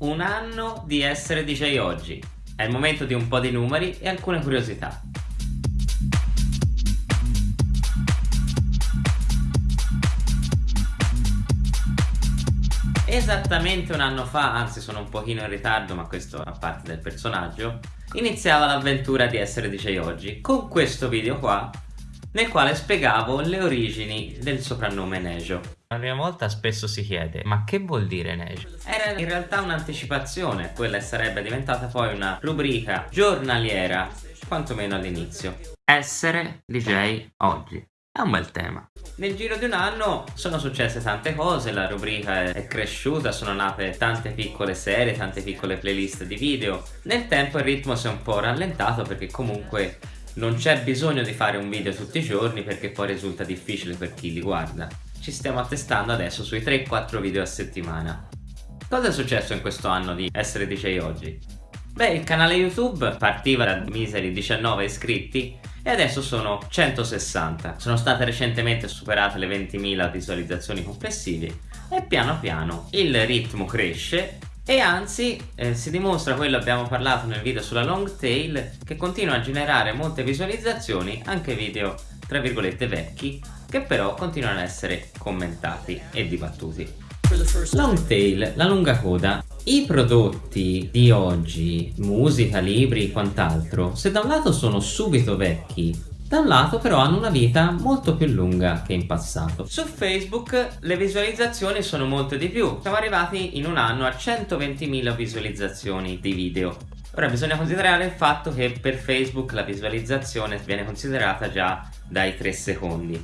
Un anno di essere DJ oggi. È il momento di un po' di numeri e alcune curiosità. Esattamente un anno fa, anzi sono un pochino in ritardo ma questo fa parte del personaggio, iniziava l'avventura di essere DJ oggi con questo video qua nel quale spiegavo le origini del soprannome Nejo. La prima volta spesso si chiede, ma che vuol dire Nejo? Era in realtà un'anticipazione, quella sarebbe diventata poi una rubrica giornaliera, quantomeno all'inizio. Essere DJ oggi. È un bel tema. Nel giro di un anno sono successe tante cose, la rubrica è cresciuta, sono nate tante piccole serie, tante piccole playlist di video. Nel tempo il ritmo si è un po' rallentato perché comunque non c'è bisogno di fare un video tutti i giorni perché poi risulta difficile per chi li guarda. Ci stiamo attestando adesso sui 3-4 video a settimana. Cosa è successo in questo anno di essere DJ oggi? Beh, il canale YouTube partiva da miseri 19 iscritti e adesso sono 160. Sono state recentemente superate le 20.000 visualizzazioni complessive e piano piano il ritmo cresce e anzi eh, si dimostra quello abbiamo parlato nel video sulla long tail che continua a generare molte visualizzazioni anche video tra virgolette vecchi che però continuano ad essere commentati e dibattuti long tail, la lunga coda i prodotti di oggi, musica, libri e quant'altro, se da un lato sono subito vecchi da un lato però hanno una vita molto più lunga che in passato. Su Facebook le visualizzazioni sono molto di più, siamo arrivati in un anno a 120.000 visualizzazioni di video. Ora bisogna considerare il fatto che per Facebook la visualizzazione viene considerata già dai 3 secondi,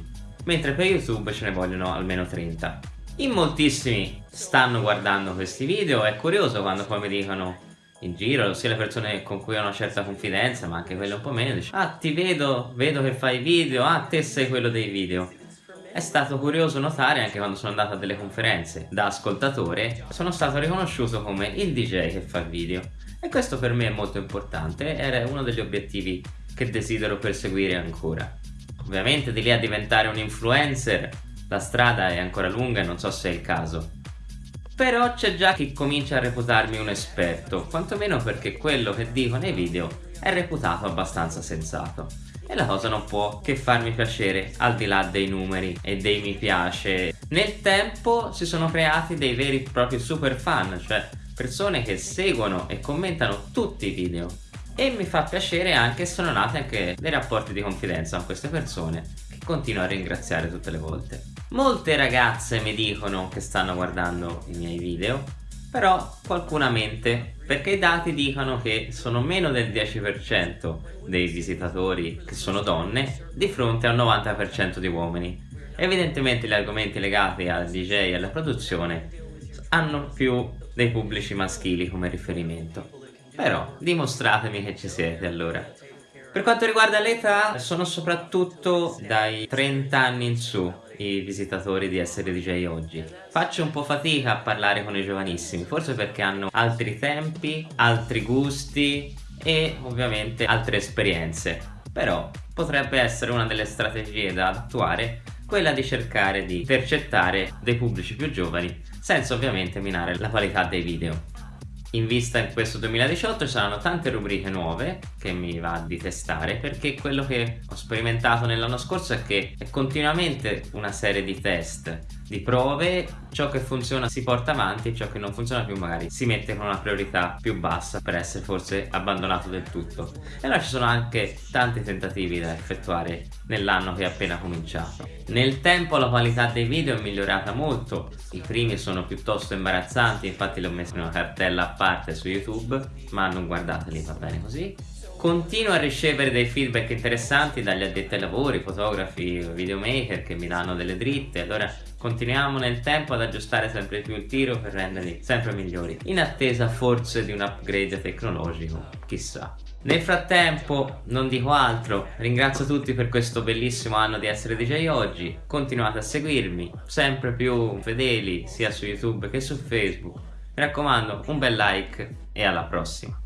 mentre per YouTube ce ne vogliono almeno 30. In moltissimi stanno guardando questi video, è curioso quando poi mi dicono in giro, sia le persone con cui ho una certa confidenza, ma anche quelle un po' meno, dice Ah, ti vedo, vedo che fai video, ah, te sei quello dei video. È stato curioso notare anche quando sono andato a delle conferenze da ascoltatore, sono stato riconosciuto come il DJ che fa video. E questo per me è molto importante, era uno degli obiettivi che desidero perseguire ancora. Ovviamente di lì a diventare un influencer, la strada è ancora lunga e non so se è il caso. Però c'è già chi comincia a reputarmi un esperto, quantomeno perché quello che dico nei video è reputato abbastanza sensato. E la cosa non può che farmi piacere al di là dei numeri e dei mi piace. Nel tempo si sono creati dei veri e propri super fan, cioè persone che seguono e commentano tutti i video. E mi fa piacere anche sono nati anche dei rapporti di confidenza con queste persone che continuo a ringraziare tutte le volte. Molte ragazze mi dicono che stanno guardando i miei video, però qualcuna mente, perché i dati dicono che sono meno del 10% dei visitatori che sono donne di fronte al 90% di uomini. Evidentemente gli argomenti legati al DJ e alla produzione hanno più dei pubblici maschili come riferimento. Però dimostratemi che ci siete allora. Per quanto riguarda l'età, sono soprattutto dai 30 anni in su i visitatori di Essere DJ oggi. Faccio un po' fatica a parlare con i giovanissimi, forse perché hanno altri tempi, altri gusti e ovviamente altre esperienze. Però potrebbe essere una delle strategie da attuare quella di cercare di intercettare dei pubblici più giovani senza ovviamente minare la qualità dei video in vista in questo 2018 ci saranno tante rubriche nuove che mi va di testare perché quello che ho sperimentato nell'anno scorso è che è continuamente una serie di test di prove ciò che funziona si porta avanti ciò che non funziona più magari si mette con una priorità più bassa per essere forse abbandonato del tutto. E allora ci sono anche tanti tentativi da effettuare nell'anno che è appena cominciato. Nel tempo la qualità dei video è migliorata molto. I primi sono piuttosto imbarazzanti infatti li ho messo in una cartella a parte su youtube ma non guardateli va bene così Continuo a ricevere dei feedback interessanti dagli addetti ai lavori, fotografi, videomaker che mi danno delle dritte, allora continuiamo nel tempo ad aggiustare sempre più il tiro per renderli sempre migliori, in attesa forse di un upgrade tecnologico, chissà. Nel frattempo, non dico altro, ringrazio tutti per questo bellissimo anno di essere DJ oggi, continuate a seguirmi, sempre più fedeli sia su YouTube che su Facebook, mi raccomando un bel like e alla prossima.